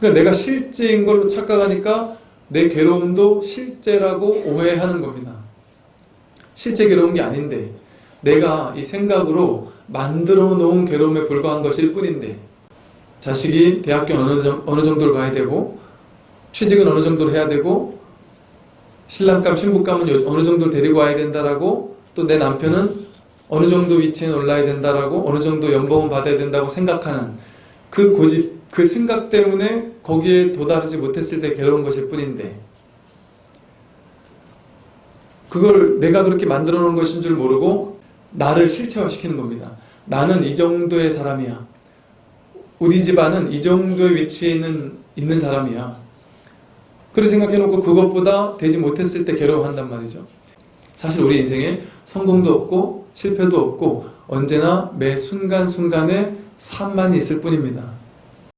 그러니까 내가 실제인 걸로 착각하니까 내 괴로움도 실제라고 오해하는 겁니다. 실제 괴로운 게 아닌데 내가 이 생각으로 만들어 놓은 괴로움에 불과한 것일 뿐인데 자식이 대학교 어느, 정- 어느 정도를 가야 되고 취직은 어느 정도로 해야 되고 신랑감 신부감은 요- 어느 정도를 데리고 와야 된다라고 또 내 남편은 어느 정도 위치에 올라야 된다라고 어느 정도 연봉은 받아야 된다고 생각하는 그 고집 그 생각 때문에 거기에 도달하지 못했을 때 괴로운 것일 뿐인데 그걸 내가 그렇게 만들어 놓은 것인 줄 모르고 나를 실체화시키는 겁니다. 나는 이 정도의 사람이야. 우리 집안은 이 정도의 위치에 있는, 있는 사람이야. 그렇게 생각해 놓고 그것보다 되지 못했을 때 괴로워한단 말이죠. 사실 우리 인생에 성공도 없고 실패도 없고 언제나 매 순간순간에 삶만 있을 뿐입니다.